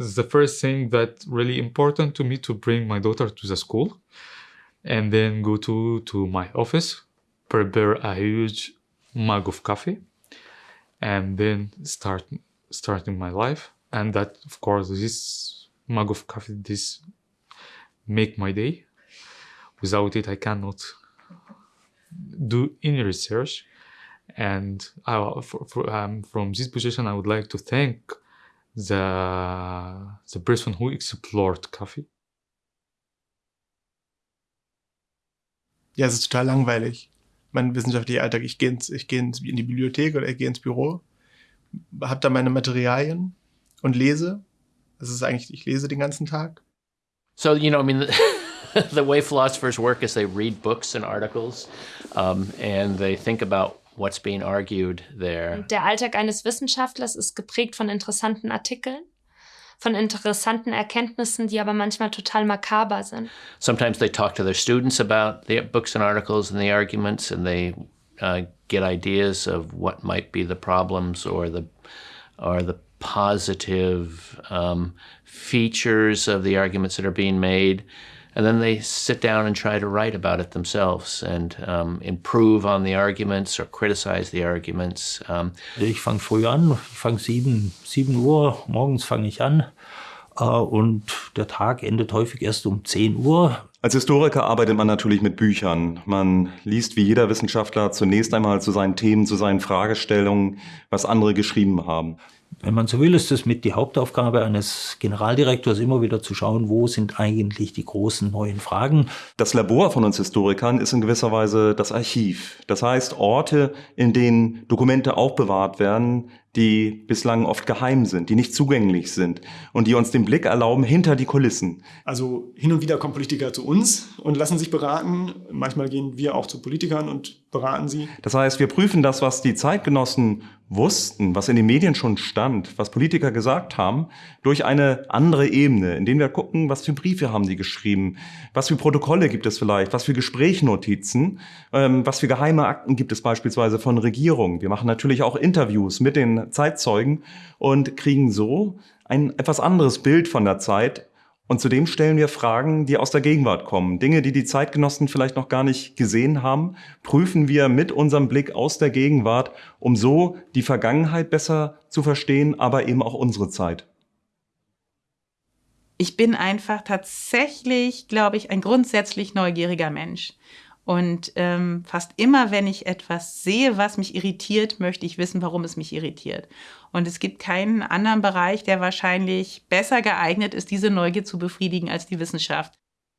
the first thing that really important to me to bring my daughter to the school and then go to, to my office, prepare a huge mug of coffee and then start starting my life. And that of course this mug of coffee this make my day. Without it I cannot do any research. And I, for, for, um, from this position I would like to thank the, the person who explored coffee. Ja, es ist total langweilig. Mein wissenschaftlicher Alltag, ich gehe, ins, ich ins, in die Bibliothek oder ich gehe ins Büro, habe da meine Materialien und lese. Das ist eigentlich, ich lese den ganzen Tag. So, you know, I mean, the, the way philosophers work is they read books and articles um, and they think about what's being argued there. Der Alltag eines Wissenschaftlers ist geprägt von interessanten Artikeln, von interessanten Erkenntnissen, die aber manchmal total makaber sind. Sometimes they talk to their students about the books and articles and the arguments and they uh, get ideas of what might be the problems or the or the positive um, features of the arguments that are being made. And then they sit down and try to write about it themselves and um, improve on the arguments or criticize the arguments. Um, ich fange früh an, ich fange sieben, sieben Uhr, morgens fange ich an äh, und der Tag endet häufig erst um 10 Uhr. Als Historiker arbeitet man natürlich mit Büchern. Man liest wie jeder Wissenschaftler zunächst einmal zu seinen Themen, zu seinen Fragestellungen, was andere geschrieben haben wenn man so will, ist es mit die Hauptaufgabe eines Generaldirektors immer wieder zu schauen, wo sind eigentlich die großen neuen Fragen. Das Labor von uns Historikern ist in gewisser Weise das Archiv. Das heißt Orte, in denen Dokumente aufbewahrt werden, die bislang oft geheim sind, die nicht zugänglich sind und die uns den Blick erlauben hinter die Kulissen. Also hin und wieder kommen Politiker zu uns und lassen sich beraten. Manchmal gehen wir auch zu Politikern und beraten sie. Das heißt, wir prüfen das, was die Zeitgenossen wussten, was in den Medien schon stand, was Politiker gesagt haben, durch eine andere Ebene, in denen wir gucken, was für Briefe haben die geschrieben, was für Protokolle gibt es vielleicht, was für Gesprächnotizen, ähm, was für geheime Akten gibt es beispielsweise von Regierungen. Wir machen natürlich auch Interviews mit den Zeitzeugen und kriegen so ein etwas anderes Bild von der Zeit und zudem stellen wir Fragen, die aus der Gegenwart kommen. Dinge, die die Zeitgenossen vielleicht noch gar nicht gesehen haben, prüfen wir mit unserem Blick aus der Gegenwart, um so die Vergangenheit besser zu verstehen, aber eben auch unsere Zeit. Ich bin einfach tatsächlich, glaube ich, ein grundsätzlich neugieriger Mensch. Und ähm, fast immer, wenn ich etwas sehe, was mich irritiert, möchte ich wissen, warum es mich irritiert. Und es gibt keinen anderen Bereich, der wahrscheinlich besser geeignet ist, diese Neugier zu befriedigen als die Wissenschaft.